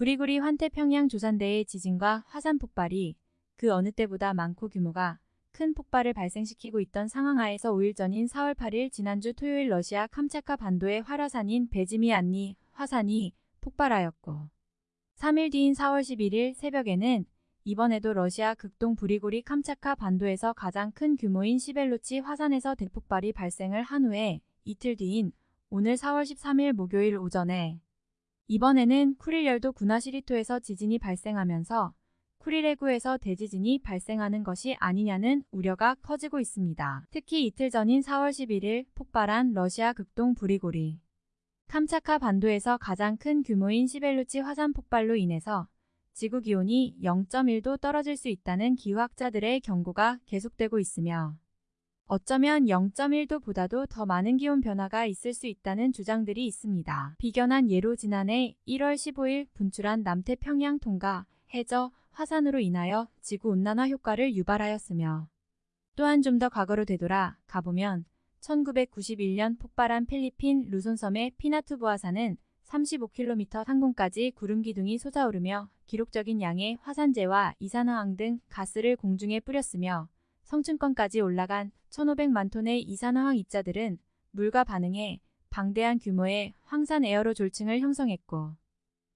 구리구리 환태평양 조산대의 지진과 화산 폭발이 그 어느 때보다 많고 규모가 큰 폭발을 발생시키고 있던 상황 하에서 5일 전인 4월 8일 지난주 토요일 러시아 캄차카 반도의 활화산인 베지미 안니 화산이 폭발하였고 3일 뒤인 4월 11일 새벽에는 이번에도 러시아 극동 브리고리 캄차카 반도에서 가장 큰 규모인 시벨로치 화산에서 대폭발이 발생을 한 후에 이틀 뒤인 오늘 4월 13일 목요일 오전에 이번에는 쿠릴열도 군하시리토에서 지진이 발생하면서 쿠릴해구에서 대지진이 발생하는 것이 아니냐는 우려가 커지고 있습니다. 특히 이틀 전인 4월 11일 폭발한 러시아 극동 브리고리 캄차카 반도에서 가장 큰 규모인 시벨루치 화산 폭발로 인해서 지구 기온이 0.1도 떨어질 수 있다는 기후학자들의 경고가 계속되고 있으며 어쩌면 0.1도 보다도 더 많은 기온 변화가 있을 수 있다는 주장들이 있습니다. 비견한 예로 지난해 1월 15일 분출한 남태평양 통가 해저 화산으로 인하여 지구온난화 효과를 유발하였으며 또한 좀 더 과거로 되돌아 가보면 1991년 폭발한 필리핀 루손섬의 피나투브 화산은 35km 상공까지 구름 기둥이 솟아오르며 기록적인 양의 화산재와 이산화황 등 가스를 공중에 뿌렸으며 성층권까지 올라간 1,500만 톤의 이산화황 입자들은 물과 반응해 방대한 규모의 황산 에어로졸층을 형성했고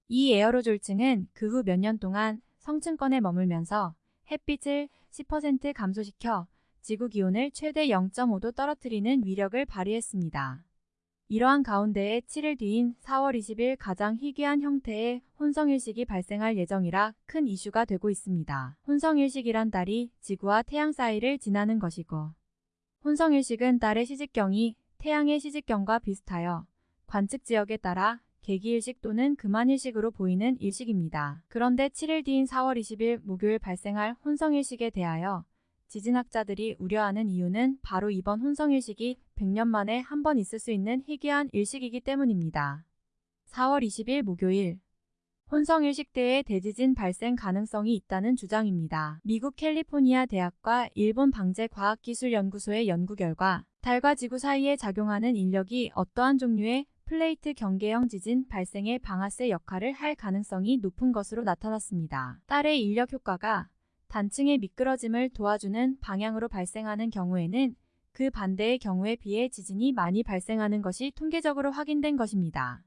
이 에어로졸층은 그 후 몇 년 동안 성층권에 머물면서 햇빛을 10% 감소시켜 지구 기온을 최대 0.5도 떨어뜨리는 위력을 발휘했습니다. 이러한 가운데에 7일 뒤인 4월 20일 가장 희귀한 형태의 혼성일식이 발생할 예정이라 큰 이슈가 되고 있습니다. 혼성일식이란 달이 지구와 태양 사이를 지나는 것이고 혼성일식은 달의 시직경이 태양의 시직경과 비슷하여 관측 지역에 따라 개기일식 또는 금한일식으로 보이는 일식입니다. 그런데 7일 뒤인 4월 20일 목요일 발생할 혼성일식에 대하여 지진학자들이 우려하는 이유는 바로 이번 혼성일식이 100년 만에 한 번 있을 수 있는 희귀한 일식이기 때문입니다. 4월 20일 목요일 혼성일식 때의 대지진 발생 가능성이 있다는 주장입니다. 미국 캘리포니아 대학과 일본 방재과학기술연구소의 연구 결과 달과 지구 사이에 작용하는 인력이 어떠한 종류의 플레이트 경계형 지진 발생의 방아쇠 역할을 할 가능성이 높은 것으로 나타났습니다. 딸의 인력 효과가 단층의 미끄러짐을 도와주는 방향으로 발생하는 경우에는 그 반대의 경우에 비해 지진이 많이 발생하는 것이 통계적으로 확인된 것입니다.